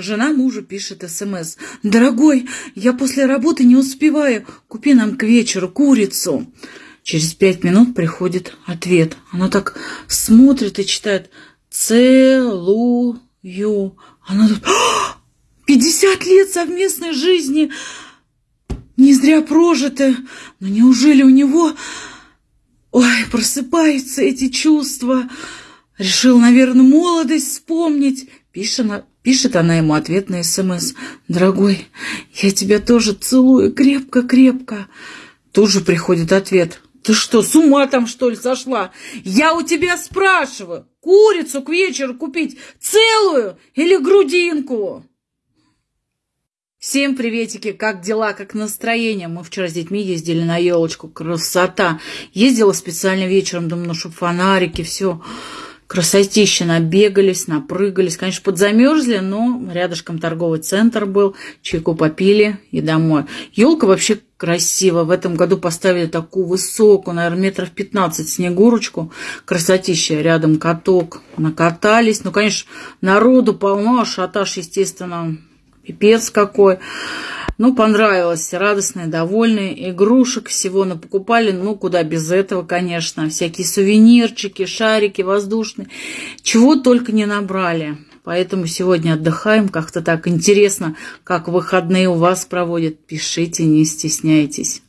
Жена мужу пишет СМС. «Дорогой, я после работы не успеваю. Купи нам к вечеру курицу». Через пять минут приходит ответ. Она так смотрит и читает «Целую». Она тут «Пятьдесят лет совместной жизни! Не зря прожиты! Но неужели у него...» Ой, просыпаются эти чувства. Решил, наверное, молодость вспомнить. Пишет пишет она ему ответ на СМС. «Дорогой, я тебя тоже целую крепко-крепко». Тут же приходит ответ. «Ты что, с ума там, что ли, сошла? Я у тебя спрашиваю, курицу к вечеру купить целую или грудинку?» Всем приветики, как дела, как настроение? Мы вчера с детьми ездили на елочку, красота. Ездила специально вечером, думаю, ну, чтобы фонарики, все. Красотища, набегались, напрыгались. Конечно, подзамерзли, но рядышком торговый центр был. Чайку попили и домой. Елка вообще красиво. В этом году поставили такую высокую, наверное, метров 15 снегурочку. Красотища. Рядом каток. Накатались. Ну, конечно, народу полно, шатаж, естественно, Пипец какой. Ну, понравилось, радостные, довольные. Игрушек всего напокупали, ну, куда без этого, конечно. Всякие сувенирчики, шарики воздушные. Чего только не набрали. Поэтому сегодня отдыхаем. Как-то так интересно, как выходные у вас проводят. Пишите, не стесняйтесь.